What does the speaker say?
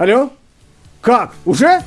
Алло? Как? Уже?